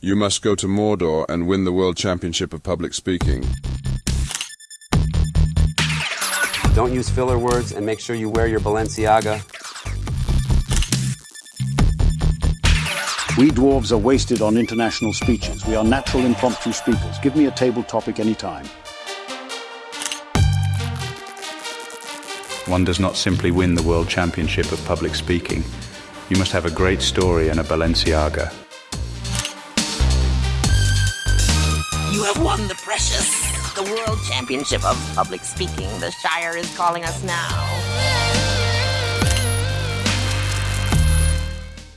You must go to Mordor and win the World Championship of Public Speaking. Don't use filler words and make sure you wear your Balenciaga. We dwarves are wasted on international speeches. We are natural impromptu speakers. Give me a table topic anytime. One does not simply win the World Championship of Public Speaking. You must have a great story and a Balenciaga. You have won the precious, the World Championship of Public Speaking. The Shire is calling us now.